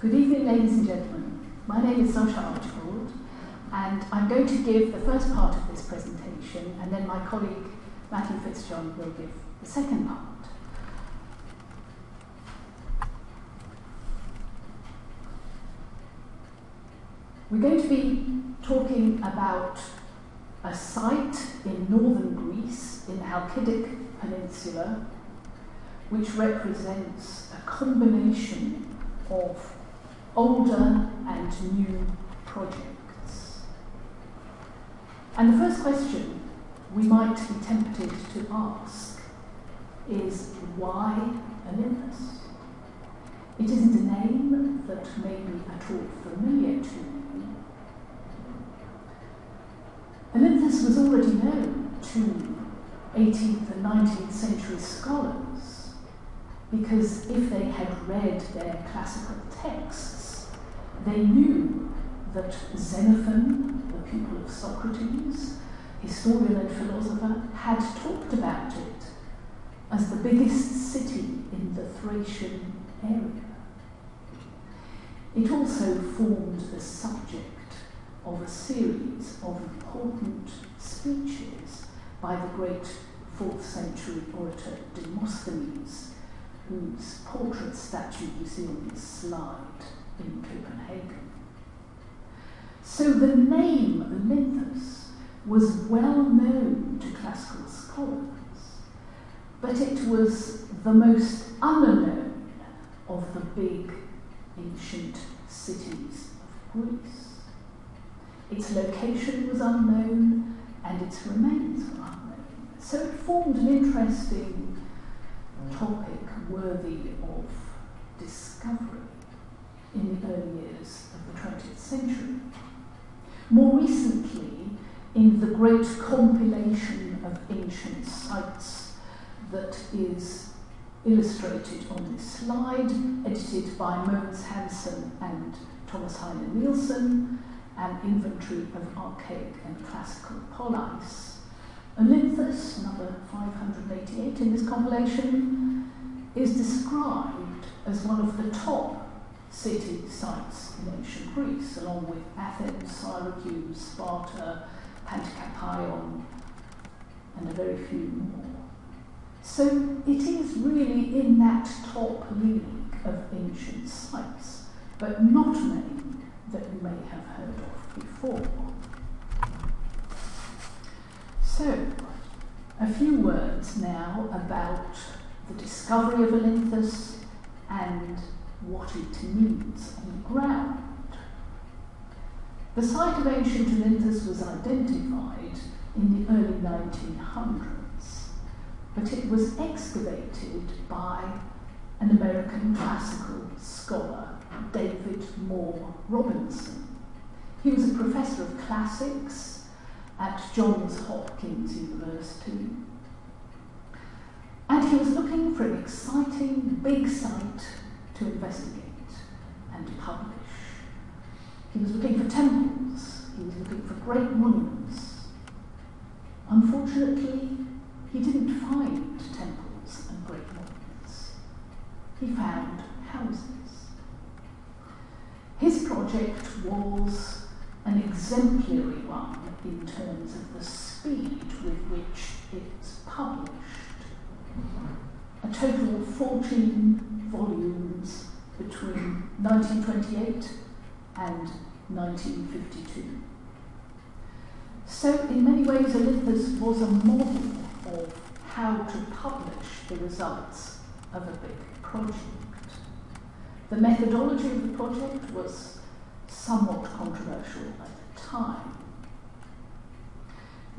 Good evening, ladies and gentlemen. My name is Zosia Archibald, and I'm going to give the first part of this presentation, and then my colleague Matthew Fitzjohn will give the second part. We're going to be talking about a site in northern Greece, in the Halkidic Peninsula, which represents a combination of older and new projects. And the first question we might be tempted to ask is why Olynthus? It isn't a name that may be at all familiar to you. Olynthus was already known to 18th and 19th century scholars because if they had read their classical texts, they knew that Xenophon, the pupil of Socrates, historian and philosopher, had talked about it as the biggest city in the Thracian area. It also formed the subject of a series of important speeches by the great 4th century orator Demosthenes, whose portrait statue you see on this slide in Copenhagen. So the name Olynthus was well known to classical scholars, but it was the most unknown of the big ancient cities of Greece. Its location was unknown and its remains were unknown. So it formed an interesting topic worthy of discovery in the early years of the 20th century. More recently, in the great compilation of ancient sites that is illustrated on this slide, edited by Mogens Hansen and Thomas Heine Nielsen, an inventory of archaic and classical polis. Olynthus, number 588 in this compilation, is described as one of the top city sites in ancient Greece, along with Athens, Syracuse, Sparta, Pantikapaon, and a very few more. So it is really in that top league of ancient sites, but not many that you may have heard of before. So, a few words now about the discovery of Olynthus and what it means on the ground. The site of ancient Olynthus was identified in the early 1900s, but it was excavated by an American classical scholar David Moore Robinson. He was a professor of classics at Johns Hopkins University. And he was looking for an exciting big site to investigate and publish. He was looking for temples, he was looking for great monuments. Unfortunately, he didn't find temples and great monuments. He found houses. His project was an exemplary one in terms of the speed with which it's published. A total of 14 volumes between 1928 and 1952. So, in many ways, Olynthus was a model of how to publish the results of a big project. The methodology of the project was somewhat controversial at the time.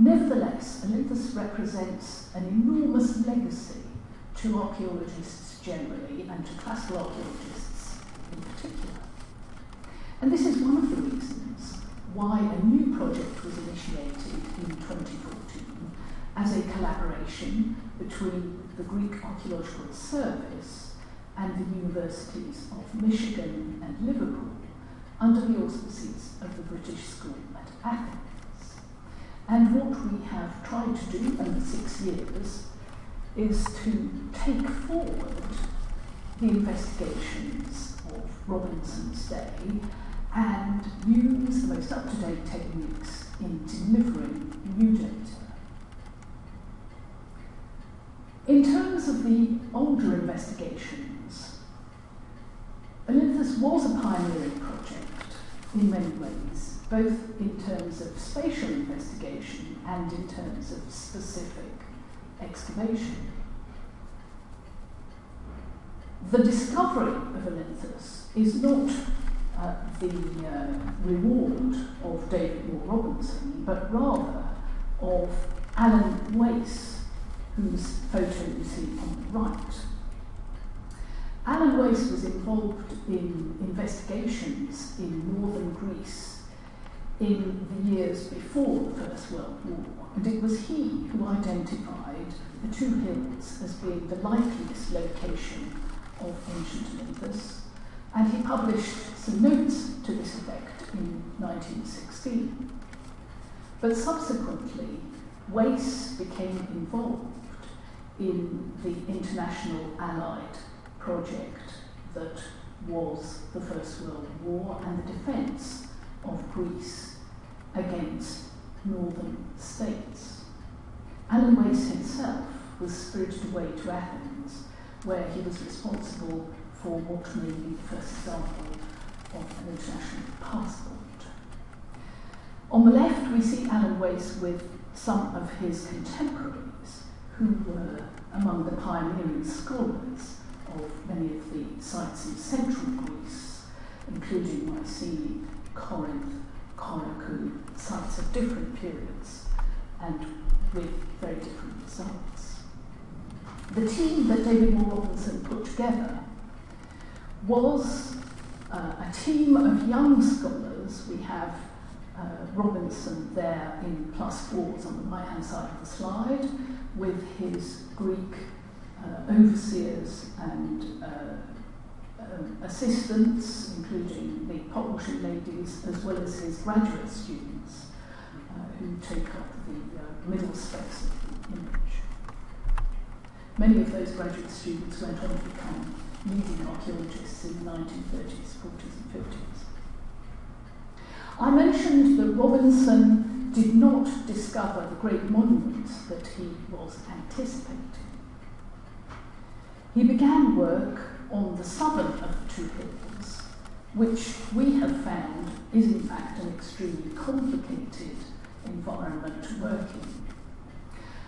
Nevertheless, Olynthus represents an enormous legacy to archaeologists generally and to classical archaeologists in particular. And this is one of the reasons why a new project was initiated in 2014 as a collaboration between the Greek Archaeological Service and the universities of Michigan and Liverpool under the auspices of the British School at Athens. And what we have tried to do over six years is to take forward the investigations of Robinson's day and use the most up-to-date techniques in delivering new data. In terms of the older investigations, Olynthus was a pioneering project in many ways, both in terms of spatial investigation and in terms of specific excavation. The discovery of Olynthus is not uh, the uh, reward of David Moore Robinson, but rather of Alan Wace, whose photo you see on the right. Alan Wace was involved in investigations in northern Greece in the years before the First World War, and it was he who identified the two hills as being the likeliest location of ancient Olynthus, and he published some notes to this effect in 1916. But subsequently, Wace became involved in the international Allied project that was the First World War and the defence of Greece against northern states. Alan Wace himself was spirited away to Athens, where he was responsible for what may be the first example of an international passport. On the left, we see Alan Wace with some of his contemporaries who were among the pioneering scholars of many of the sites in central Greece, including Mycenae, Corinth, Corfu, sites of different periods and with very different results. The team that David Moore Robinson put together was uh, a team of young scholars. We have uh, Robinson there in plus fours on the right hand side of the slide with his Greek uh, overseers and uh, um, assistants, including the washing ladies, as well as his graduate students uh, who take up the uh, middle space of the image. Many of those graduate students went on to become leading archaeologists in the 1930s, 40s, and 50s. I mentioned that Robinson did not discover the great monuments that he was anticipating. He began work on the southern of the two hills, which we have found is in fact an extremely complicated environment to work in.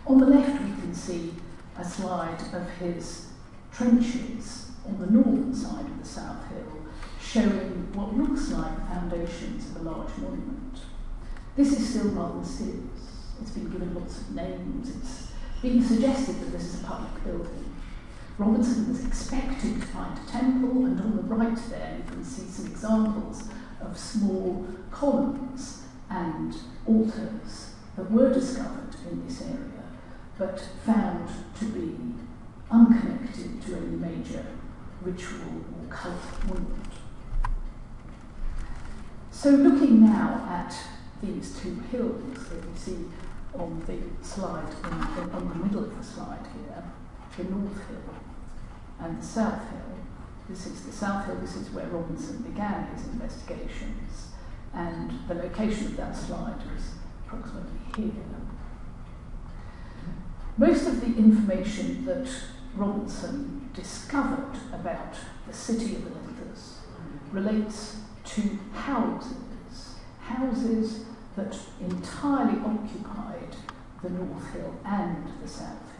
On the left we can see a slide of his trenches on the northern side of the South Hill, showing what looks like the foundations of a large monument. This is still rather mysterious. It's been given lots of names. It's been suggested that this is a public building. Robinson was expected to find a temple, and on the right there you can see some examples of small columns and altars that were discovered in this area, but found to be unconnected to any major ritual or cult monument. So looking now at these two hills that you see on the slide, on the middle of the slide here, the North Hill and the South Hill. This is the South Hill, this is where Robinson began his investigations, and the location of that slide was approximately here. Most of the information that Robinson discovered about the city of Olynthus relates to houses, houses that entirely occupied the North Hill and the South.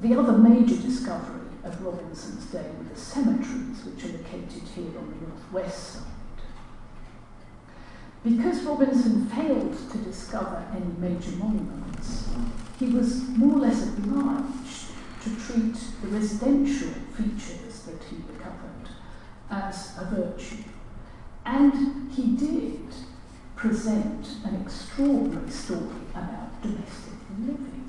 The other major discovery of Robinson's day were the cemeteries, which are located here on the northwest side. Because Robinson failed to discover any major monuments, he was more or less obliged to treat the residential features that he recovered as a virtue. And he did present an extraordinary story about domestic living.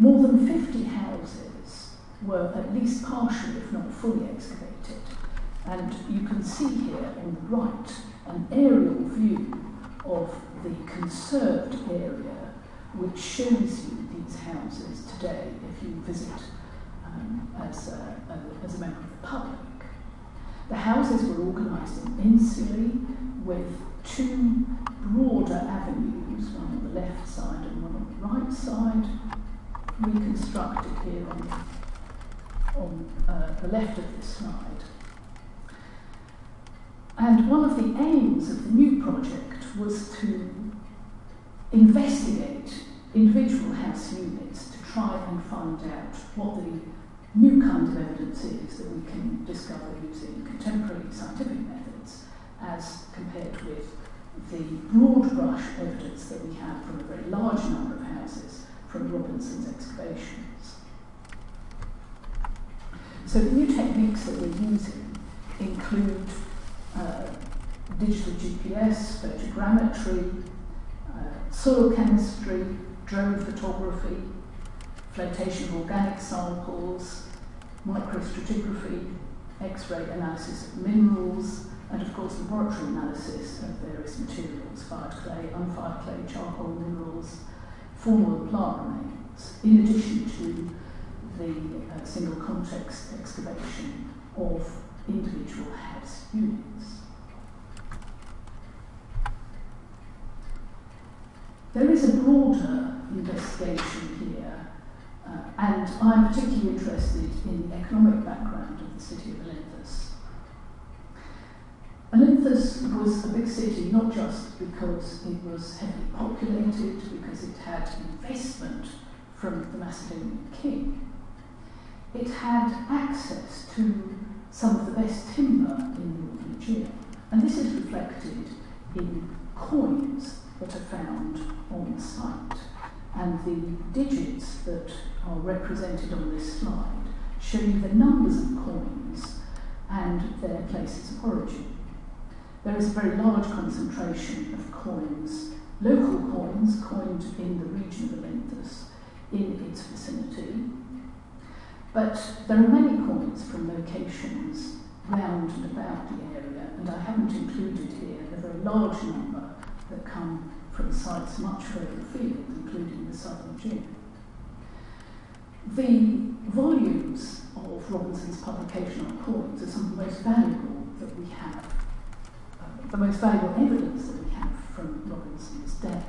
More than 50 houses were at least partially, if not fully, excavated. And you can see here on the right an aerial view of the conserved area which shows you these houses today if you visit um, as, a, a, as a member of the public. The houses were organised in insulae with two broader avenues, one on the left side and one on the right side, reconstructed here on, on uh, the left of this slide. And one of the aims of the new project was to investigate individual house units to try and find out what the new kind of evidence is that we can discover using contemporary scientific methods as compared with the broad brush evidence that we have from a very large number of houses from Robinson's excavations. So the new techniques that we're using include uh, digital GPS, photogrammetry, uh, soil chemistry, drone photography, flotation of organic samples, microstratigraphy, X-ray analysis of minerals, and of course laboratory analysis of various materials, fired clay, unfired clay, charcoal minerals, formal plant remains, in addition to the uh, single context excavation of individual house units. There is a broader investigation here, uh, and I'm particularly interested in the economic background of the city of Olynthus. Olynthus was a big city not just because it was heavily populated, because it had investment from the Macedonian king. It had access to some of the best timber in the Northern Aegean, and this is reflected in coins that are found on the site. And the digits that are represented on this slide show you the numbers of coins and their places of origin there is a very large concentration of coins, local coins coined in the region of Olynthus in its vicinity. But there are many coins from locations round and about the area, and I haven't included here a very large number that come from sites much further afield, including the southern Aegean. The volumes of Robinson's publication on coins are some of the most valuable that we have the most valuable evidence that we have from Robinson's day,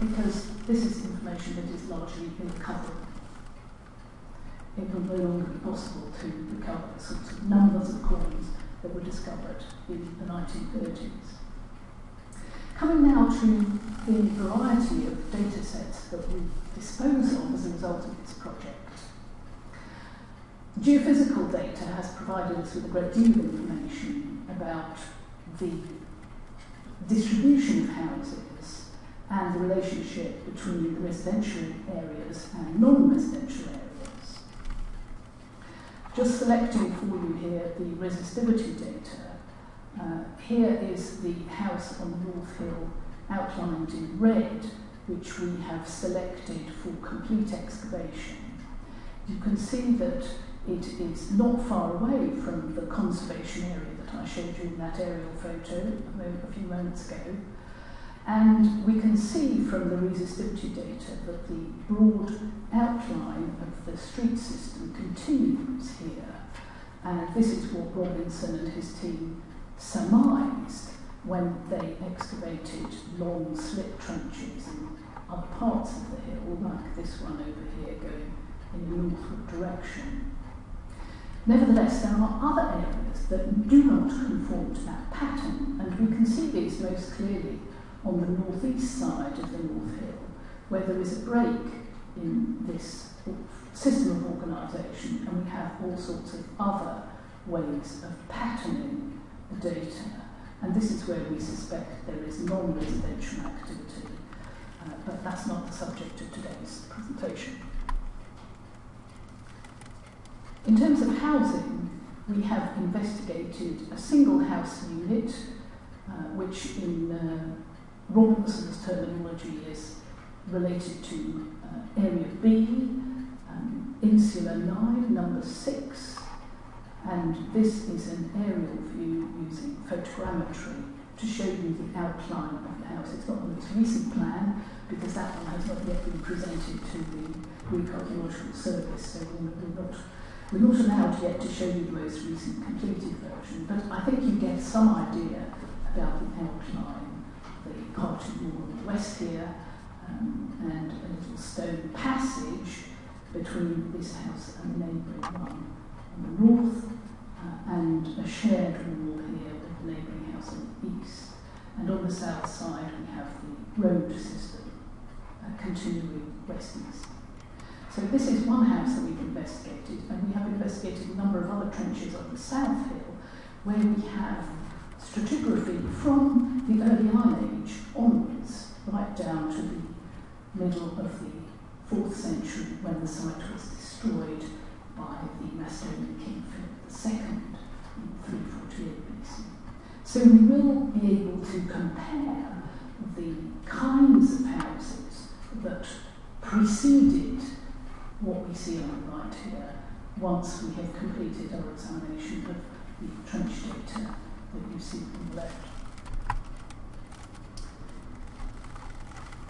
because this is information that is largely irrecoverable. It will no longer be possible to recover the sorts of numbers of coins that were discovered in the 1930s. Coming now to the variety of data sets that we dispose of as a result of this project. Geophysical data has provided us with a great deal of information about the distribution of houses and the relationship between the residential areas and non-residential areas. Just selecting for you here the resistivity data. Uh, here is the house on North Hill outlined in red, which we have selected for complete excavation. You can see that it is not far away from the conservation area I showed you in that aerial photo a, few moments ago. And we can see from the resistivity data that the broad outline of the street system continues here. And this is what Robinson and his team surmised when they excavated long slip trenches in other parts of the hill, like this one over here going in a northward direction. Nevertheless, there are other areas that do not conform to that pattern, and we can see these most clearly on the northeast side of the North Hill, where there is a break in this system of organisation, and we have all sorts of other ways of patterning the data. And this is where we suspect there is non-residential activity, uh, but that's not the subject of today's presentation. In terms of housing, we have investigated a single house unit, uh, which in uh, terminology is related to uh, Area B, um, Insula 9, number 6, and this is an aerial view using photogrammetry to show you the outline of the house. It's not the most recent plan because that one has not yet been presented to the Greek Archaeological Service, so we're, not, we're not allowed yet to show you the most recent completed version, but I think you get some idea about the outline, the part in the west here, um, and a little stone passage between this house and the neighbouring one on the north, uh, and a shared wall here with the neighbouring house on the east. And on the south side we have the road system uh, continuing west-east. So this is one house that we've investigated, and we have investigated a number of other trenches on the south hill, where we have stratigraphy from the early Iron Age onwards, right down to the middle of the 4th century when the site was destroyed by the Macedonian king Philip II in 348 BC. So we will be able to compare the kinds of houses that preceded what we see on the right here once we have completed our examination of the trench data that you see on the left.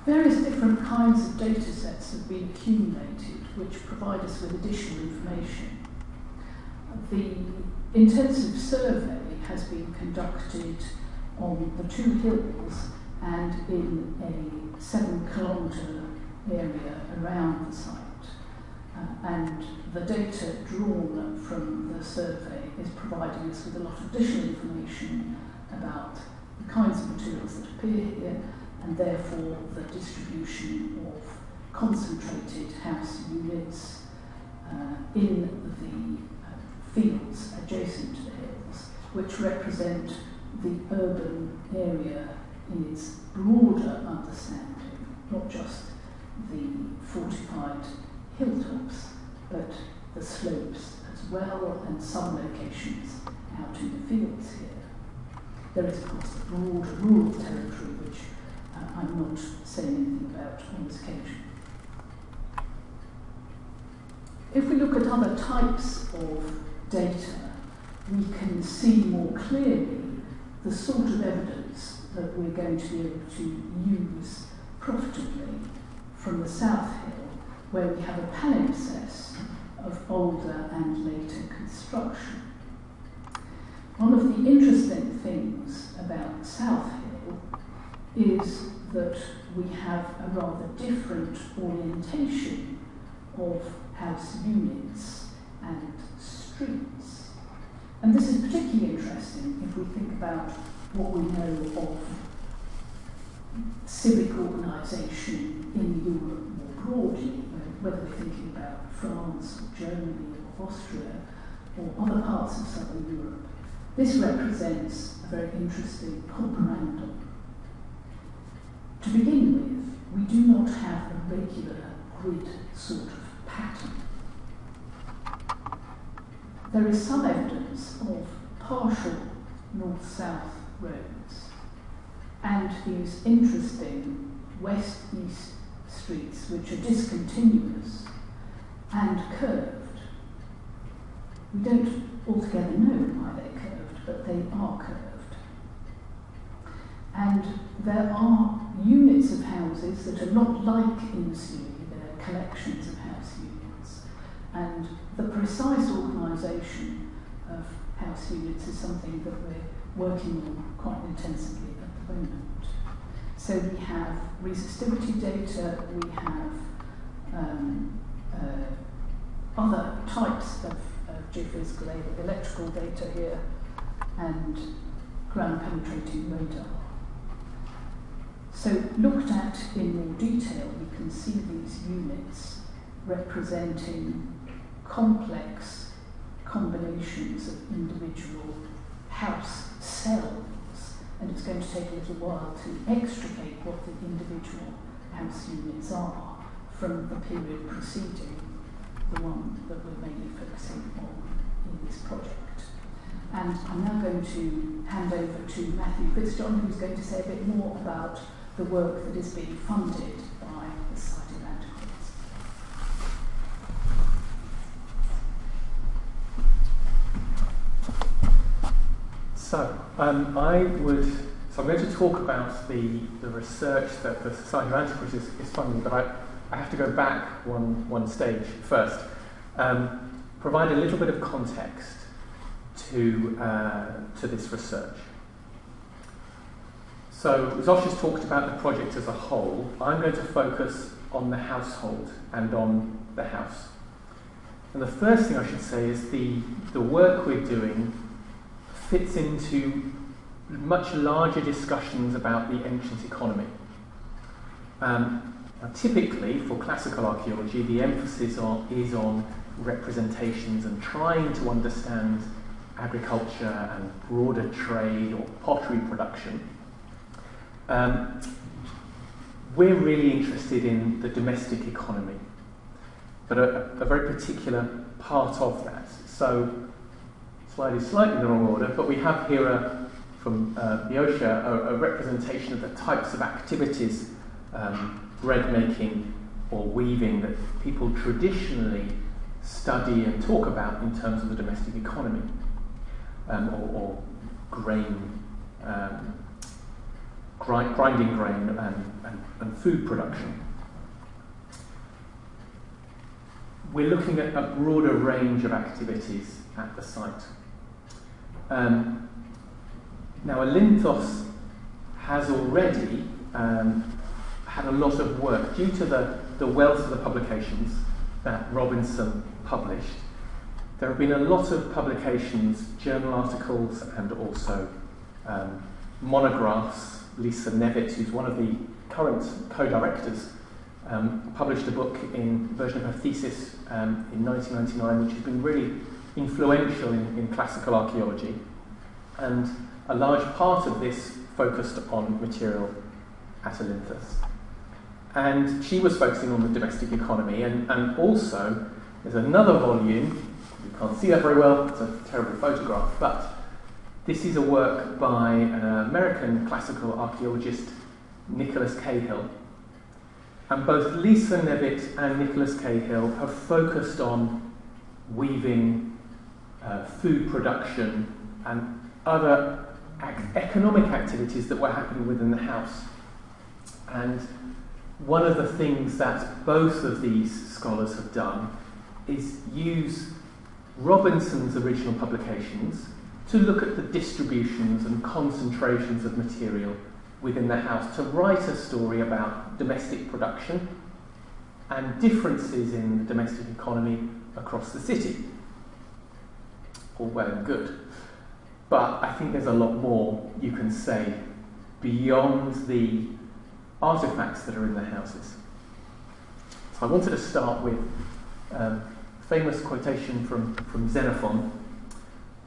Various different kinds of data sets have been accumulated which provide us with additional information. The intensive survey has been conducted on the two hills and in a seven kilometre area around the site. And the data drawn from the survey is providing us with a lot of additional information about the kinds of materials that appear here and therefore the distribution of concentrated house units uh, in the uh, fields adjacent to the hills, which represent the urban area in its broader understanding, not just the fortified hilltops, but the slopes as well, and some locations out in the fields here. There is, of course, the broad rural territory, which uh, I'm not saying anything about on this occasion. If we look at other types of data, we can see more clearly the sort of evidence that we're going to be able to use profitably from the South Hill, where we have a palimpsest of older and later construction. One of the interesting things about South Hill is that we have a rather different orientation of house units and streets. And this is particularly interesting if we think about what we know of civic organisation in Europe more broadly, whether we're thinking about France or Germany or Austria or other parts of southern Europe. This represents a very interesting comparandum. To begin with, we do not have a regular grid sort of pattern. There is some evidence of partial north-south roads and these interesting west-east streets which are discontinuous and curved. We don't altogether know why they're curved, but they are curved. And there are units of houses that are not like in insulae, they're collections of house units. And the precise organisation of house units is something that we're working on quite intensively at the moment. So we have resistivity data, we have um, uh, other types of, of geophysical electrical data here, and ground penetrating radar. So looked at in more detail, you can see these units representing complex combinations of individual house cells and it's going to take a little while to extricate what the individual house units are from the period preceding the one that we're mainly focusing on in this project. And I'm now going to hand over to Matthew Christon, who's going to say a bit more about the work that is being funded by the site. Um, I would. So, I'm going to talk about the, the research that the Society of Antiquaries is, is funding, but I, I have to go back one, one stage first. Um, provide a little bit of context to, uh, to this research. So, Zosh has talked about the project as a whole. I'm going to focus on the household and on the house. And the first thing I should say is the, the work we're doing fits into much larger discussions about the ancient economy. Um, typically, for classical archaeology, the emphasis is on representations and trying to understand agriculture and broader trade or pottery production. Um, we're really interested in the domestic economy, but a, a, very particular part of that. So, slide is slightly the wrong order, but we have here a, from uh, Boeotia a, a, representation of the types of activities, um, bread making or weaving, that people traditionally study and talk about in terms of the domestic economy um, or, or, grain. Um, grind, grinding grain and, and, and food production. We're looking at a broader range of activities at the site. Um, now, Olynthos has already um, had a lot of work due to the, the wealth of the publications that Robinson published. There have been a lot of publications, journal articles, and also um, monographs Lisa Nevett, who's one of the current co-directors, um, published a book in version of her thesis um, in 1999, which has been really influential in, in classical archaeology. And a large part of this focused on material at Olynthos. And she was focusing on the domestic economy, and, and also there's another volume, you can't see that very well, it's a terrible photograph, but this is a work by an American classical archaeologist, Nicholas Cahill. And both Lisa Nevett and Nicholas Cahill have focused on weaving, uh, food production, and other ac- economic activities that were happening within the house. And one of the things that both of these scholars have done is use Robinson's original publications to look at the distributions and concentrations of material within the house, to write a story about domestic production and differences in the domestic economy across the city. All well and good. But I think there's a lot more you can say beyond the artifacts that are in the houses. So I wanted to start with um, a famous quotation from, from Xenophon.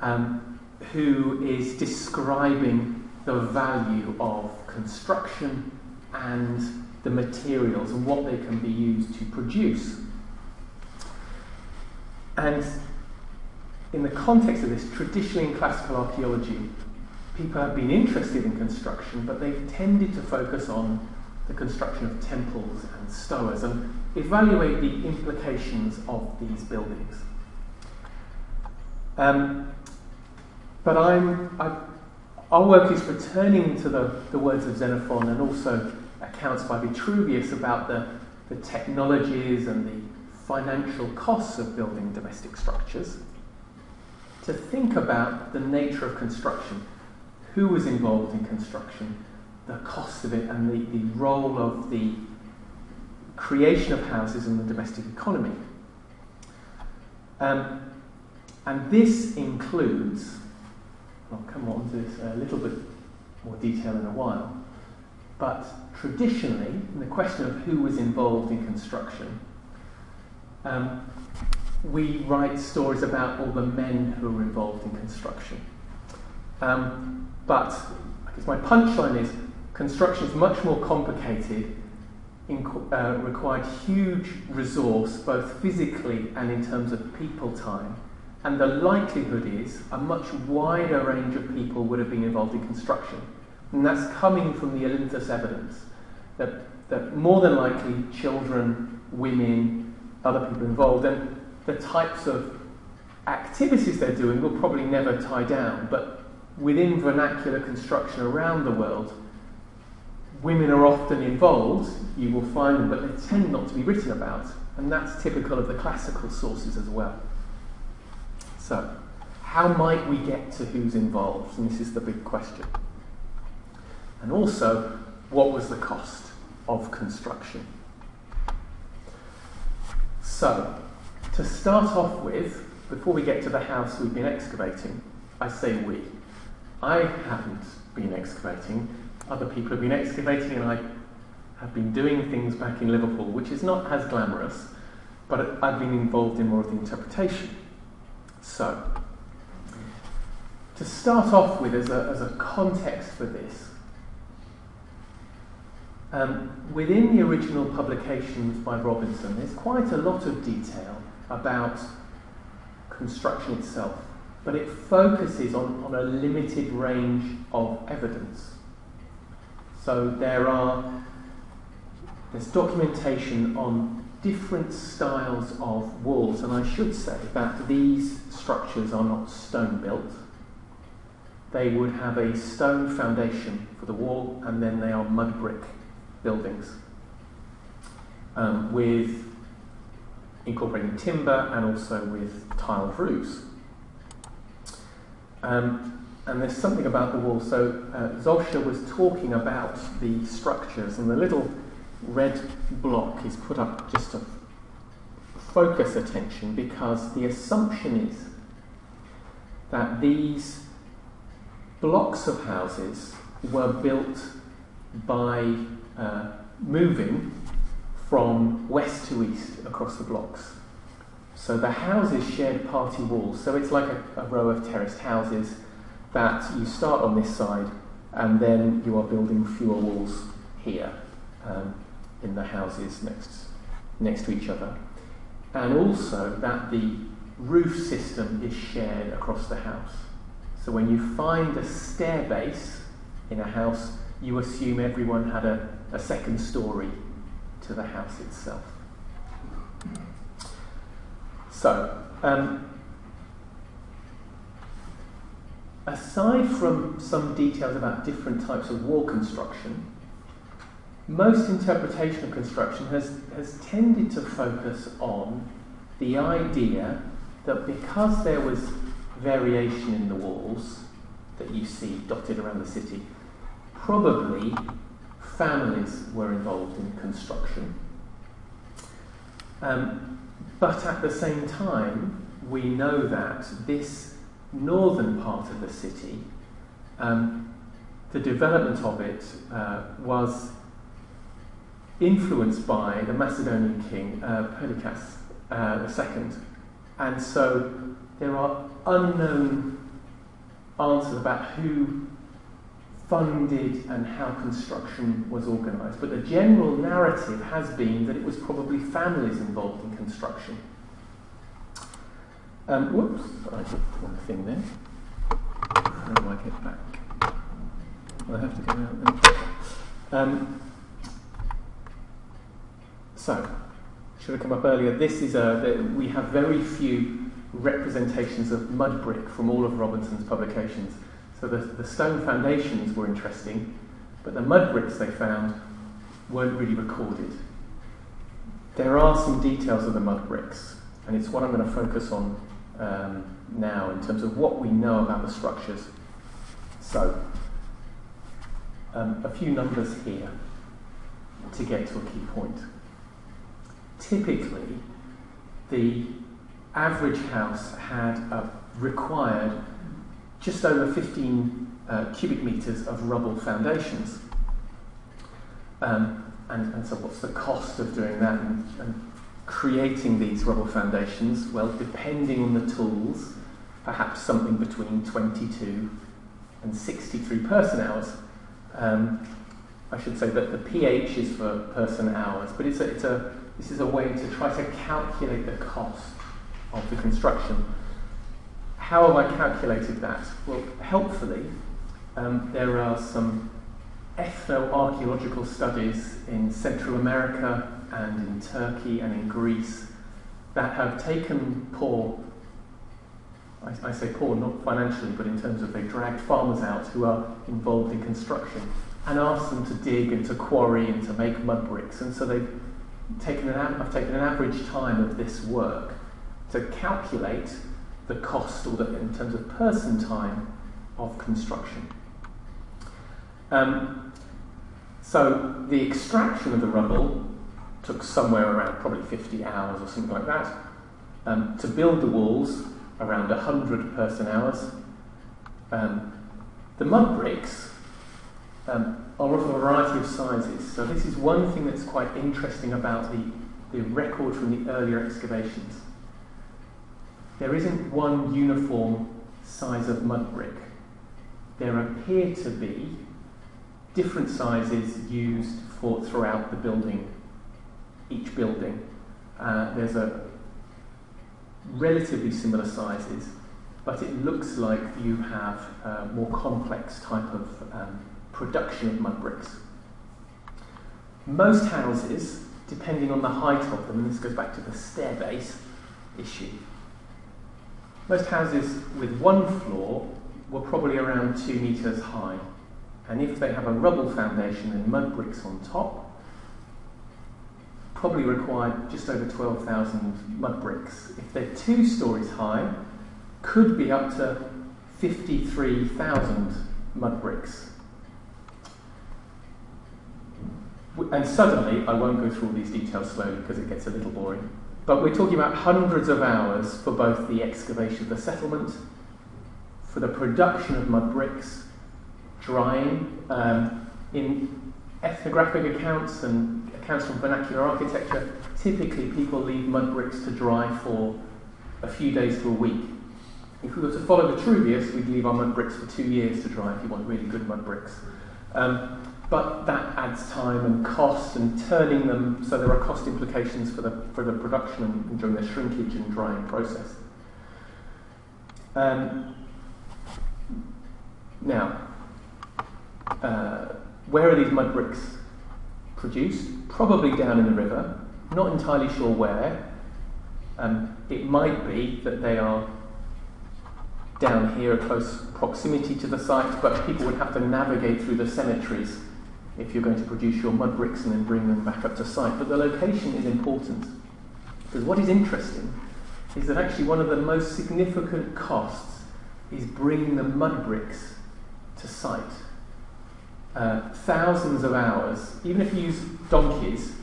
Um, who is describing the value of construction and the materials and what they can be used to produce. And in the context of this, traditionally in classical archaeology, people have been interested in construction, but they've tended to focus on the construction of temples and stoas and evaluate the implications of these buildings. Um, but I'm, I, our work is returning to the, the words of Xenophon and also accounts by Vitruvius about the, the technologies and the financial costs of building domestic structures, to think about the nature of construction, who was involved in construction, the cost of it, and the, the role of the creation of houses in the domestic economy. Um, and this includes I'll come on to this a little bit more detail in a while. But traditionally, in the question of who was involved in construction, um, we write stories about all the men who were involved in construction. Um, but I guess my punchline is construction is much more complicated, uh, required huge resource, both physically and in terms of people time and the likelihood is a much wider range of people would have been involved in construction. And that's coming from the Olynthos evidence that, that more than likely children, women, other people involved, and the types of activities they're doing will probably never tie down. But within vernacular construction around the world, women are often involved, you will find them, but they tend not to be written about. And that's typical of the classical sources as well. So, how might we get to who's involved? And this is the big question. And also, what was the cost of construction? So, to start off with, before we get to the house we've been excavating, I say we. I haven't been excavating, other people have been excavating, and I have been doing things back in Liverpool, which is not as glamorous, but I've been involved in more of the interpretation. So, to start off with, as a, as a context for this, um, within the original publications by Robinson, there's quite a lot of detail about construction itself, but it focuses on, on a limited range of evidence. So there are there's documentation on different styles of walls, and I should say that these structures are not stone built. They would have a stone foundation for the wall, and then they are mud brick buildings um, with incorporating timber and also with tiled roofs. Um, and there's something about the wall. So uh, Zolscher was talking about the structures, and the little red block is put up just to focus attention because the assumption is that these blocks of houses were built by uh, moving from west to east across the blocks. So the houses shared party walls. So it's like a, a row of terraced houses that you start on this side and then you are building fewer walls here um, in the houses next, next to each other. And also that the roof system is shared across the house. So when you find a stair base in a house, you assume everyone had a, a second story to the house itself. So, um, aside from some details about different types of wall construction, most interpretation of construction has, has tended to focus on the idea that because there was variation in the walls that you see dotted around the city, probably families were involved in construction. Um, but at the same time, we know that this northern part of the city, um, the development of it uh, was influenced by the Macedonian king uh, Perdiccas uh, II. And so there are unknown answers about who funded and how construction was organised. But the general narrative has been that it was probably families involved in construction. Um, whoops, I put one thing there. How do I get back? I have to go out. Um, so, should have come up earlier. This is a, we have very few representations of mud brick from all of Robinson's publications. So the, the stone foundations were interesting, but the mud bricks they found weren't really recorded. There are some details of the mud bricks, and it's what I'm going to focus on um, now in terms of what we know about the structures. So, um, a few numbers here to get to a key point. Typically, the average house had a required just over 15 uh, cubic metres of rubble foundations. Um, and, and, so, what's the cost of doing that and, and, creating these rubble foundations? Well, depending on the tools, perhaps something between 22 and 63 person hours. Um, I should say that the pH is for person hours, but it's a, it's a, this is a way to try to calculate the cost of the construction. How have I calculated that? Well, helpfully, um, there are some ethno-archaeological studies in Central America and in Turkey and in Greece that have taken poor, I, I say poor not financially, but in terms of they dragged farmers out who are involved in construction and asked them to dig and to quarry and to make mud bricks. And so they've taken an, I've taken an average time of this work to calculate the cost or the, in terms of person time of construction. Um, so the extraction of the rubble took somewhere around probably 50 hours or something like that. Um, to build the walls, around 100 person hours. Um, the mud bricks um, are of a variety of sizes. So this is one thing that's quite interesting about the, the record from the earlier excavations. There isn't one uniform size of mud brick. There appear to be different sizes used for throughout the building, each building. Uh, there's a relatively similar sizes, but it looks like you have a more complex type of um, production of mud bricks. Most houses, depending on the height of them, and this goes back to the stair base issue, most houses with one floor were probably around two metres high. And if they have a rubble foundation and mud bricks on top, probably required just over 12,000 mud bricks. If they're two stories high, could be up to 53,000 mud bricks. And suddenly, I won't go through all these details slowly because it gets a little boring, but we're talking about hundreds of hours for both the excavation of the settlement, for the production of mud bricks, drying. Um, in ethnographic accounts and accounts from vernacular architecture, typically people leave mud bricks to dry for a few days to a week. If we were to follow Vitruvius, we'd leave our mud bricks for two years to dry if you want really good mud bricks. Um, but that adds time and cost and turning them, so there are cost implications for the, for the production and during the shrinkage and drying process. Um, now, uh, where are these mud bricks produced? Probably down in the river. Not entirely sure where. Um, it might be that they are down here, close proximity to the site, but people would have to navigate through the cemeteries if you're going to produce your mud bricks and then bring them back up to site. But the location is important because what is interesting is that actually one of the most significant costs is bringing the mud bricks to site. Uh, thousands of hours, even if you use donkeys,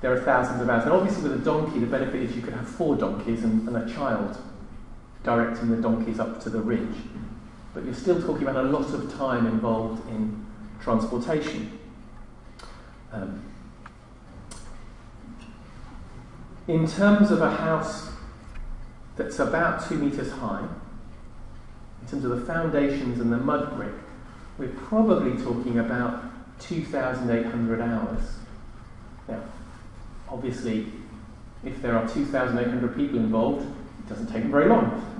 there are thousands of hours. And obviously, with a donkey, the benefit is you could have four donkeys and, and a child directing the donkeys up to the ridge. But you're still talking about a lot of time involved in transportation. Um, in terms of a house that's about two metres high, in terms of the foundations and the mud brick, we're probably talking about 2,800 hours. Now, obviously, if there are 2,800 people involved, it doesn't take very long.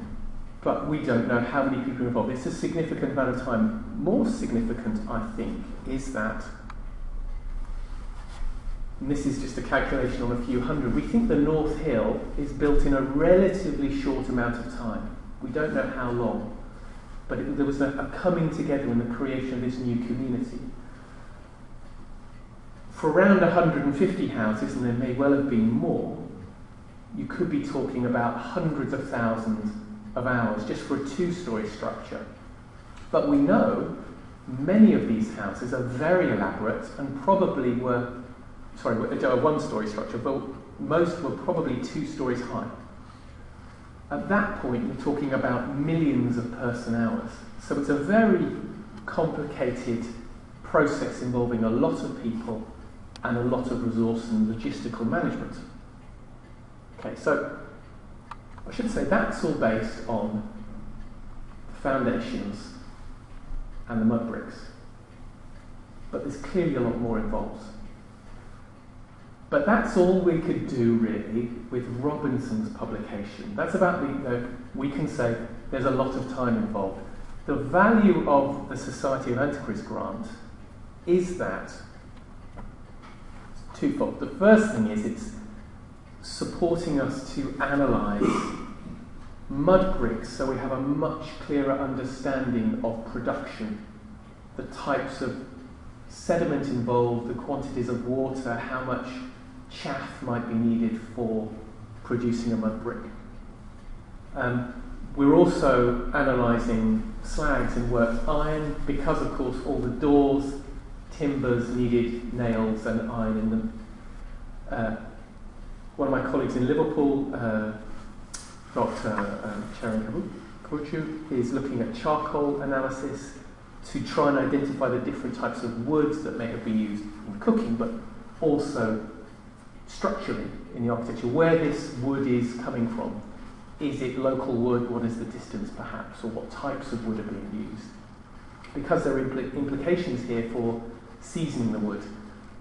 But we don't know how many people are involved. It's a significant amount of time. More significant, I think, is that, and this is just a calculation on a few hundred, we think the North Hill is built in a relatively short amount of time. We don't know how long but it, there was a, a coming together in the creation of this new community. For around 150 houses, and there may well have been more, you could be talking about hundreds of thousands of hours just for a two story structure. But we know many of these houses are very elaborate and probably were, sorry, a one story structure, but most were probably two stories high. At that point, you're talking about millions of person hours. So it's a very complicated process involving a lot of people and a lot of resource and logistical management. Okay, so I should say that's all based on the foundations and the mud bricks. But there's clearly a lot more involved. But that's all we could do really with Robinson's publication. That's about the, we can say there's a lot of time involved. The value of the Society of Antiquaries grant is that twofold. The first thing is it's supporting us to analyse mud bricks so we have a much clearer understanding of production, the types of sediment involved, the quantities of water, how much chaff might be needed for producing a mud brick. Um, we're also analysing slags and worked iron because, of course, all the doors, timbers needed nails and iron in them. Uh, one of my colleagues in Liverpool, uh, Dr. Um, Charan Kabuchu, is looking at charcoal analysis to try and identify the different types of woods that may have been used in cooking, but also structurally in the architecture, where this wood is coming from. Is it local wood? What is the distance perhaps? Or what types of wood are being used? Because there are impl- implications here for seasoning the wood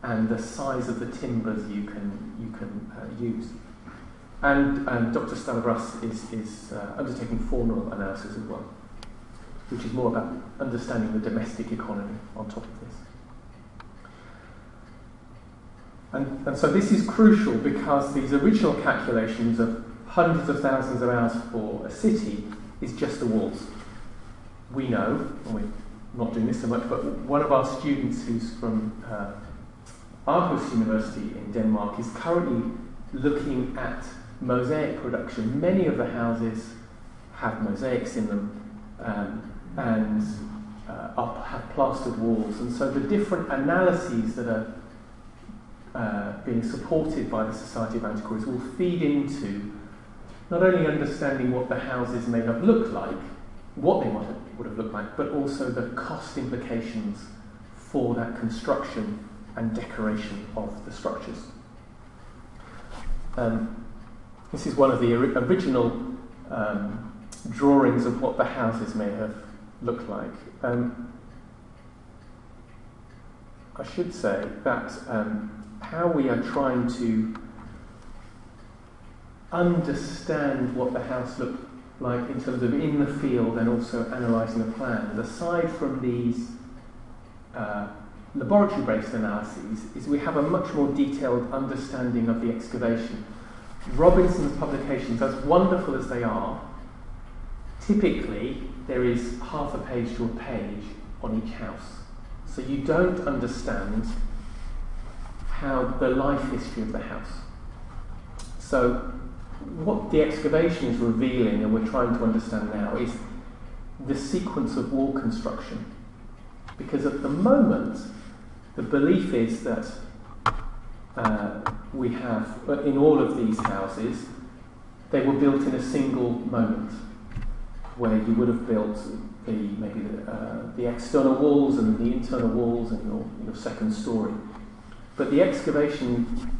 and the size of the timbers you can, you can uh, use. And, and Dr. Stavros is, is uh, undertaking faunal analysis as well which is more about understanding the domestic economy on top of this. And, and so this is crucial because these original calculations of hundreds of thousands of hours for a city is just the walls. We know, and we're not doing this so much, but one of our students who's from uh, Aarhus University in Denmark is currently looking at mosaic production. Many of the houses have mosaics in them. Um, and uh, up, have plastered walls. And so the different analyses that are uh, being supported by the Society of Antiquaries will feed into not only understanding what the houses may have looked like, what they might have, would have looked like, but also the cost implications for that construction and decoration of the structures. Um, this is one of the original um, drawings of what the houses may have looked like. Um, I should say that um, how we are trying to understand what the house looked like in terms of in the field and also analysing the plans, aside from these uh, laboratory-based analyses, is we have a much more detailed understanding of the excavation. Robinson's publications, as wonderful as they are, typically there is half a page to a page on each house. So you don't understand how the life history of the house. So what the excavation is revealing and we're trying to understand now is the sequence of wall construction. Because at the moment, the belief is that uh, we have, in all of these houses, they were built in a single moment where you would have built the maybe the, uh, the external walls and the internal walls and your, your second story. But the excavation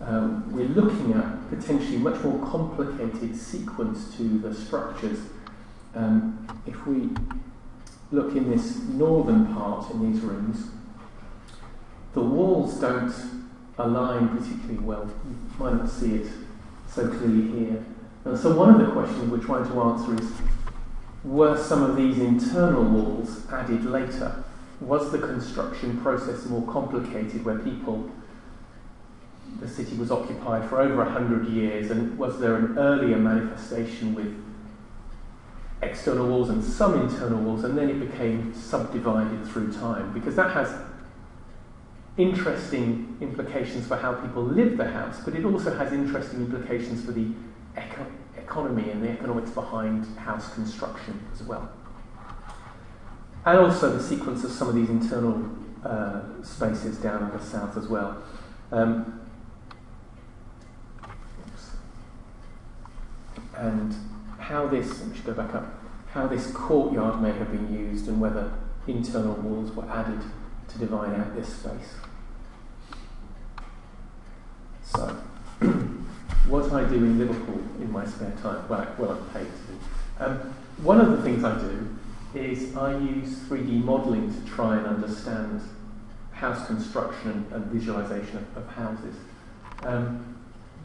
um, we're looking at potentially much more complicated sequence to the structures. Um, if we look in this northern part in these rooms, the walls don't align particularly well. You might not see it so clearly here. And so one of the questions we're trying to answer is were some of these internal walls added later? Was the construction process more complicated where people, the city was occupied for over a hundred years, and was there an earlier manifestation with external walls and some internal walls, and then it became subdivided through time? Because that has interesting implications for how people live the house, but it also has interesting implications for the eco- economy and the economics behind house construction as well. And also the sequence of some of these internal uh, spaces down in the south as well. Um, and how this, let me go back up, how this courtyard may have been used and whether internal walls were added to divide out this space. So, what I do in Liverpool in my spare time, well, well I'm paid to do. Um, one of the things I do is I use 3D modelling to try and understand house construction and, visualisation of, of, houses. Um,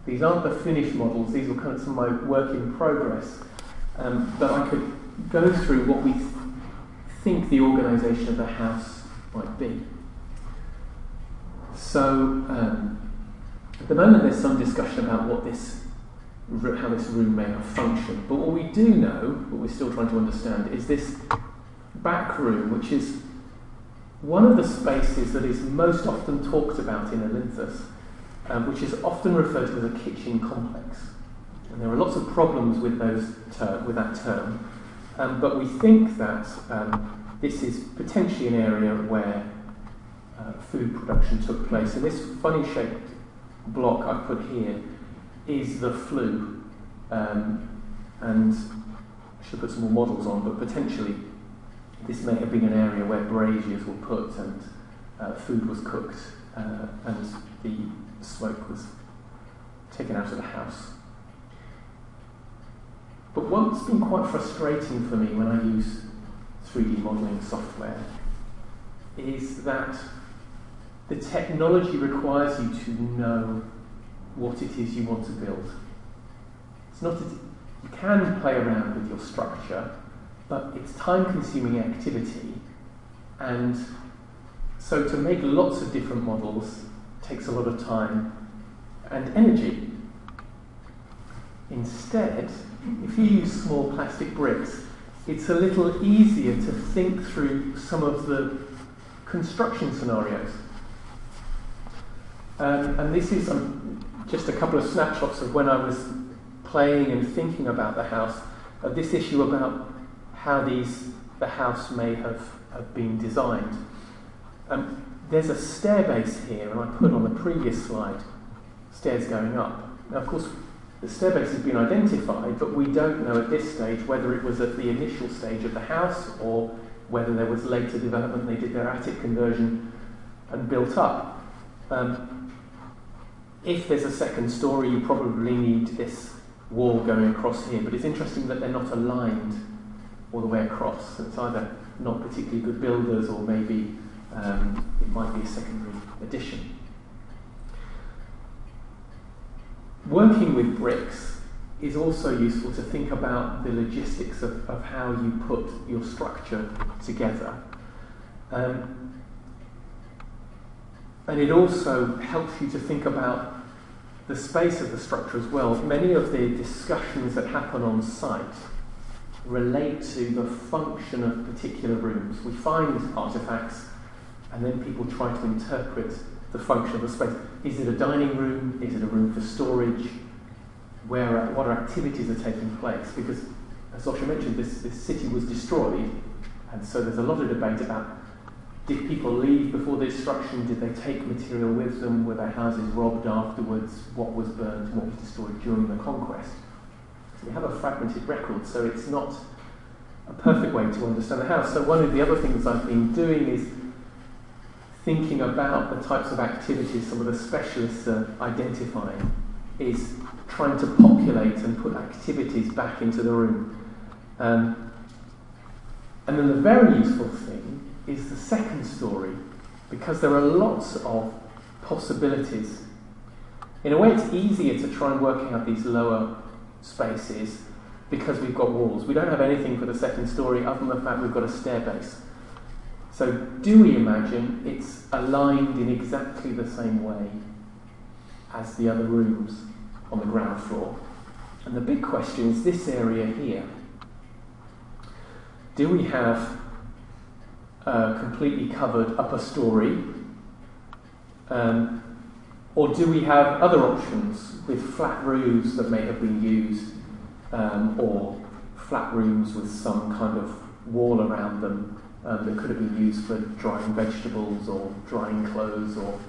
these aren't the finished models, these are kind of some of my work in progress. Um, but I could go through what we th- think the organisation of the house might be. So, um, at the moment, there's some discussion about what this, how this room may have functioned. But what we do know, what we're still trying to understand, is this back room, which is one of the spaces that is most often talked about in Olynthus, um, which is often referred to as a kitchen complex. And there are lots of problems with, those with that term, um, but we think that um, this is potentially an area where uh, food production took place. And this funny shaped block I've put here is the flue. Um, and I should put some more models on, but potentially this may have been an area where braziers were put and uh, food was cooked uh, and the smoke was taken out of the house. But what's been quite frustrating for me when I use 3D modelling software is that the technology requires you to know what it is you want to build. It's not that you can play around with your structure, but it's time consuming activity and so to make lots of different models takes a lot of time and energy. Instead, if you use small plastic bricks, it's a little easier to think through some of the construction scenarios. Um, and this is um, just a couple of snapshots of when I was playing and thinking about the house, uh, this issue about how these the house may have, have been designed. Um, there's a stair base here, and I put on the previous slide stairs going up. Now, of course, the stair base has been identified, but we don't know at this stage whether it was at the initial stage of the house or whether there was later development. They did their attic conversion and built up. Um, if there's a second story, you probably need this wall going across here, but it's interesting that they're not aligned all the way across. It's either not particularly good builders or maybe um, it might be a secondary addition. Working with bricks is also useful to think about the logistics of, of how you put your structure together. Um, and it also helps you to think about the space of the structure as well. Many of the discussions that happen on site relate to the function of particular rooms. We find artifacts and then people try to interpret the function of the space. Is it a dining room? Is it a room for storage? Where, what activities are taking place? Because, as Zosia mentioned, this, this city was destroyed, and so there's a lot of debate about did people leave before the destruction? Did they take material with them? Were their houses robbed afterwards? What was burned? What was destroyed during the conquest? So we have a fragmented record, so it's not a perfect way to understand the house. So one of the other things I've been doing is thinking about the types of activities some of the specialists are identifying is trying to populate and put activities back into the room. Um, and then the very useful thing is the second story, because there are lots of possibilities. In a way, it's easier to try and work out these lower spaces because we've got walls. We don't have anything for the second story other than the fact we've got a stair base. So, do we imagine it's aligned in exactly the same way as the other rooms on the ground floor? And the big question is this area here. Do we have a completely covered upper story? Um, or do we have other options with flat roofs that may have been used, um, or flat rooms with some kind of wall around them um, that could have been used for drying vegetables or drying clothes or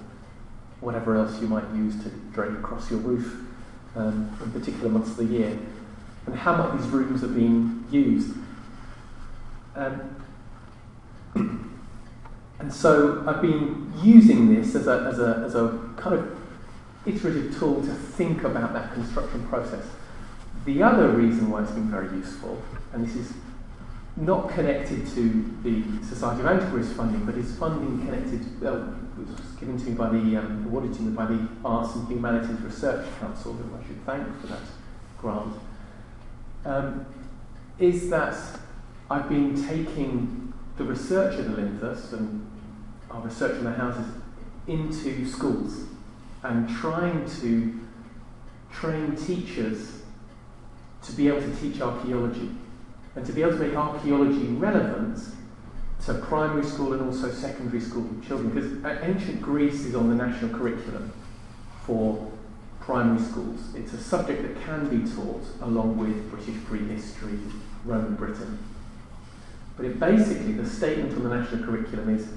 whatever else you might use to drape across your roof um, in particular months of the year, and how much these rooms are being used. Um, and so I've been using this as a, as, a, as a kind of iterative tool to think about that construction process. The other reason why it's been very useful, and this is not connected to the Society of Antiquaries funding, but is funding connected, uh, was given to me by the, um, awarded to me by the Arts and Humanities Research Council, who I should thank for that grant, um, is that I've been taking the research at Olynthus and our research in the houses into schools and trying to train teachers to be able to teach archaeology and to be able to make archaeology relevant to primary school and also secondary school children because ancient Greece is on the national curriculum for primary schools. It's a subject that can be taught along with British prehistory, Roman Britain. But basically, the statement on the national curriculum is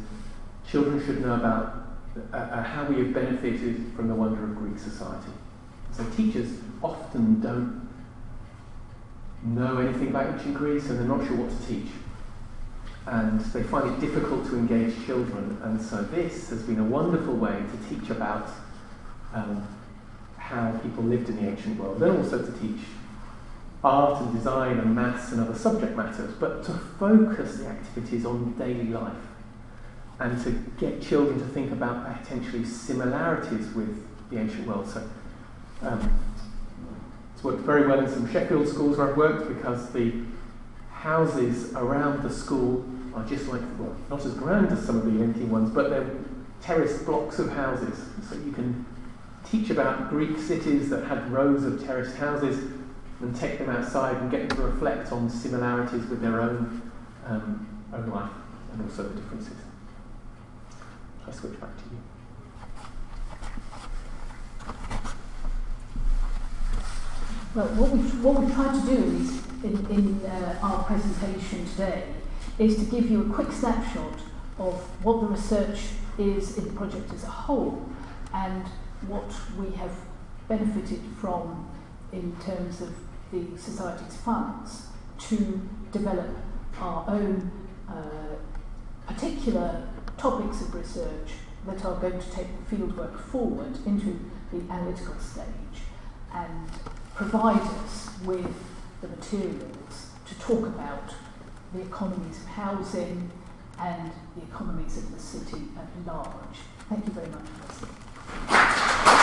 children should know about uh, uh, how we have benefited from the wonder of Greek society. So teachers often don't know anything about ancient Greece and they're not sure what to teach. And they find it difficult to engage children. And so this has been a wonderful way to teach about um, how people lived in the ancient world, and also to teach art and design and maths and other subject matters, but to focus the activities on daily life and to get children to think about potentially similarities with the ancient world. So um, it's worked very well in some Sheffield schools where I've worked because the houses around the school are just like, well, not as grand as some of the Olynthian ones, but they're terraced blocks of houses. So you can teach about Greek cities that had rows of terraced houses and take them outside and get them to reflect on similarities with their own, um, own life and also the differences. I switch back to you. Well, what we what we try to do is in, in uh, our presentation today is to give you a quick snapshot of what the research is in the project as a whole and what we have benefited from in terms of the Society's funds to develop our own uh, particular topics of research that are going to take the fieldwork forward into the analytical stage and provide us with the materials to talk about the economies of housing and the economies of the city at large. Thank you very much for listening.